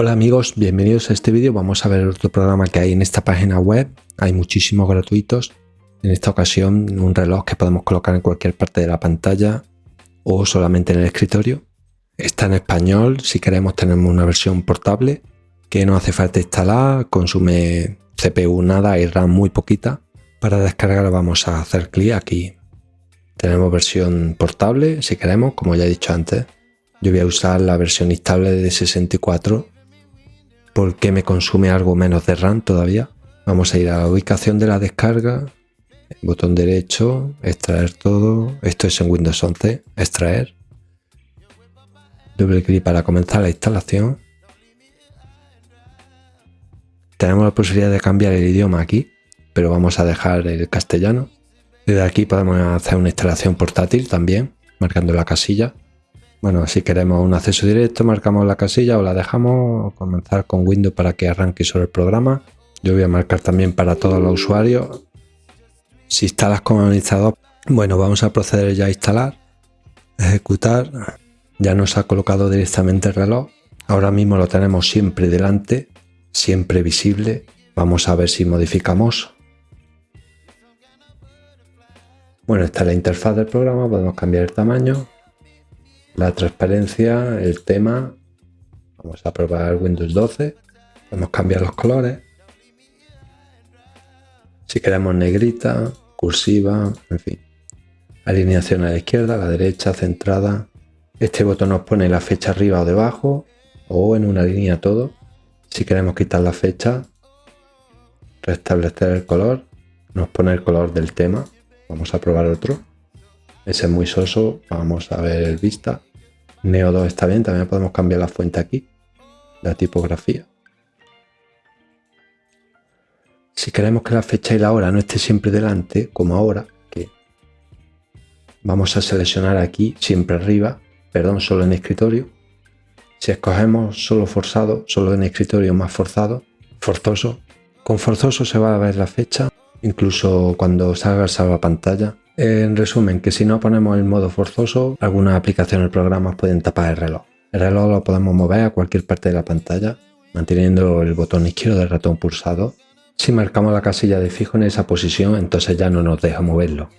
Hola amigos, bienvenidos a este vídeo. Vamos a ver otro programa que hay en esta página web. Hay muchísimos gratuitos. En esta ocasión un reloj que podemos colocar en cualquier parte de la pantalla o solamente en el escritorio. Está en español, si queremos tenemos una versión portable que no hace falta instalar, consume CPU nada y RAM muy poquita. Para descargar vamos a hacer clic aquí. Tenemos versión portable si queremos, como ya he dicho antes. Yo voy a usar la versión instable de 64 porque me consume algo menos de RAM todavía. Vamos a ir a la ubicación de la descarga, botón derecho, extraer todo. Esto es en Windows 11, extraer. Doble clic para comenzar la instalación. Tenemos la posibilidad de cambiar el idioma aquí, pero vamos a dejar el castellano. Desde aquí podemos hacer una instalación portátil también, marcando la casilla. Bueno, si queremos un acceso directo, marcamos la casilla o la dejamos comenzar con Windows para que arranque sobre el programa. Yo voy a marcar también para todos los usuarios. Si instalas como administrador, bueno, vamos a proceder ya a instalar, ejecutar. Ya nos ha colocado directamente el reloj. Ahora mismo lo tenemos siempre delante, siempre visible. Vamos a ver si modificamos. Bueno, esta es la interfaz del programa, podemos cambiar el tamaño, la transparencia, el tema. Vamos a probar Windows 12. Podemos cambiar los colores. Si queremos negrita, cursiva, en fin. Alineación a la izquierda, a la derecha, centrada. Este botón nos pone la fecha arriba o debajo o en una línea todo. Si queremos quitar la fecha, restablecer el color, nos pone el color del tema. Vamos a probar otro. Ese es muy soso, vamos a ver el vista. Neo 2 está bien, también podemos cambiar la fuente aquí, la tipografía. Si queremos que la fecha y la hora no esté siempre delante, como ahora, que vamos a seleccionar aquí, siempre arriba, perdón, solo en escritorio. Si escogemos solo forzado, solo en escritorio más forzado, forzoso, con forzoso se va a ver la fecha, incluso cuando salga el salva pantalla en resumen, que si no ponemos el modo forzoso, algunas aplicaciones o programas pueden tapar el reloj. El reloj lo podemos mover a cualquier parte de la pantalla, manteniendo el botón izquierdo del ratón pulsado. Si marcamos la casilla de fijo en esa posición, entonces ya no nos deja moverlo.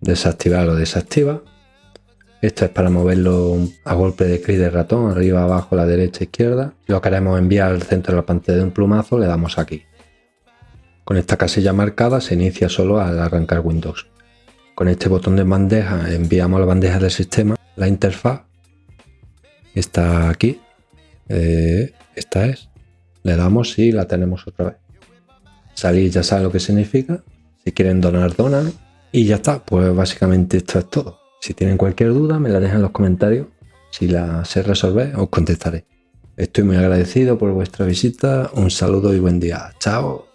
Desactivar o desactiva. Esto es para moverlo a golpe de clic de ratón, arriba, abajo, la derecha, izquierda. Lo queremos enviar al centro de la pantalla de un plumazo, le damos aquí. Con esta casilla marcada se inicia solo al arrancar Windows. Con este botón de bandeja enviamos la bandeja del sistema la interfaz. Está aquí. Eh, esta es. Le damos y la tenemos otra vez. Salir ya sabe lo que significa. Si quieren donar, donan. Y ya está. Pues básicamente esto es todo. Si tienen cualquier duda me la dejan en los comentarios. Si la sé resolver os contestaré. Estoy muy agradecido por vuestra visita. Un saludo y buen día. Chao.